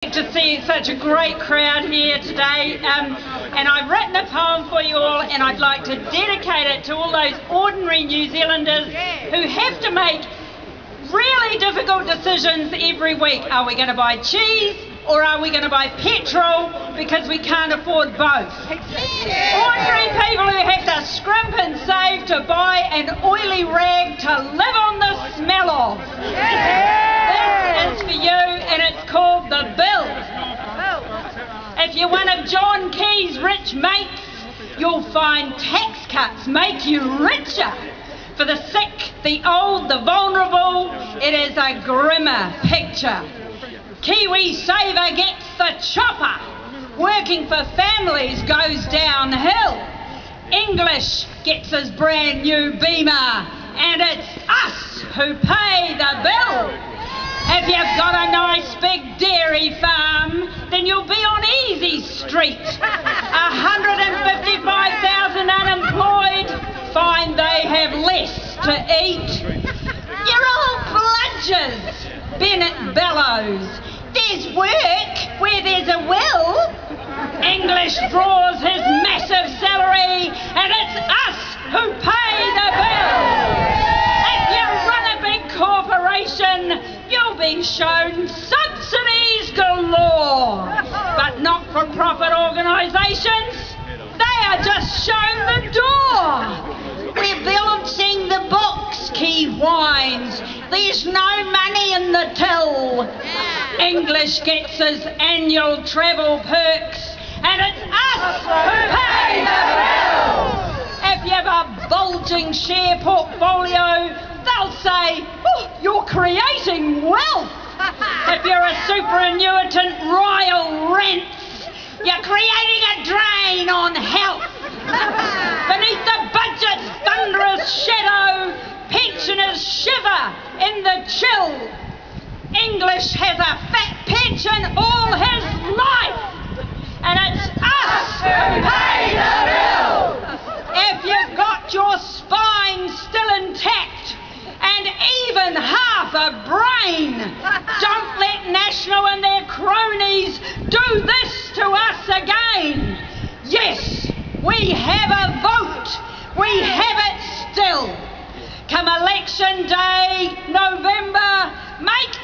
to see such a great crowd here today. Um, and I've written a poem for you all, and I'd like to dedicate it to all those ordinary New Zealanders who have to make really difficult decisions every week. Are we going to buy cheese or are we going to buy petrol because we can't afford both? Ordinary people who have to scrimp and save to buy an oily rag to live on the smell of. This is for you, and it's called the bill. If you're one of John Key's rich mates, you'll find tax cuts make you richer. For the sick, the old, the vulnerable, it is a grimmer picture. Kiwi Saver gets the chopper. Working for families goes downhill. English gets his brand new beamer, and it's us who pay the bill. If you've got a Street. 155,000 unemployed find they have less to eat. You're all bludgers, Bennett bellows. There's work where there's a will. English draws his massive salary, and it's us who pay the bill. If you run a big corporation, you'll be shown subsidies But not for profit organisations, they are just shown the door. We're balancing the books, Key whines. There's no money in the till. English gets his annual travel perks, and it's us who pay the bill. If you have a bulging share portfolio, they'll say, oh, you're creating wealth. If you're a superannuitant royal rents, you're creating a drain on health. Beneath the budget's thunderous shadow, pensioners shiver in the chill. English has a fat pension all his life, and it's us who pay the bill. If you've got your spine still intact and even half a brain, don't let National and their cronies do this to us again. Yes, we have a vote. We have it still. Come election day, November, make